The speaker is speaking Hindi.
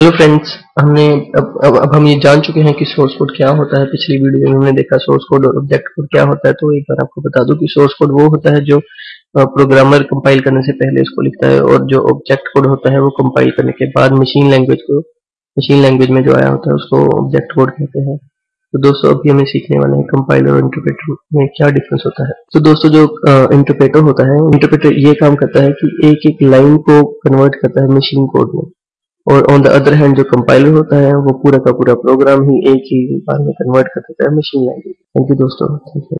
हेलो फ्रेंड्स हमने अब, अब अब हम ये जान चुके हैं कि सोर्स कोड क्या होता है। पिछली वीडियो में हमने देखा सोर्स कोड और ऑब्जेक्ट कोड क्या होता है। तो एक बार आपको बता दूँ कि सोर्स कोड वो होता है जो प्रोग्रामर कंपाइल करने से पहले इसको लिखता है और जो ऑब्जेक्ट कोड होता है वो कंपाइल करने के बाद मशीन लैंग्वेज को मशीन लैंग्वेज में जो आया होता है उसको ऑब्जेक्ट कोड कहते हैं। तो दोस्तों अभी हमें सीखने वाले हैं कंपाइलर और इंटरप्रेटर में क्या डिफरेंस होता है। तो दोस्तों जो इंटरप्रेटर होता है इंटरप्रेटर ये काम करता है कि एक एक लाइन को कन्वर्ट करता है मशीन कोड में। और ऑन द अदर हैंड जो कंपाइलर होता है, वो पूरा का पूरा प्रोग्राम ही एक ही बार में कन्वर्ट कर देता है मशीन लैंग्वेज थैंक यू दोस्तों।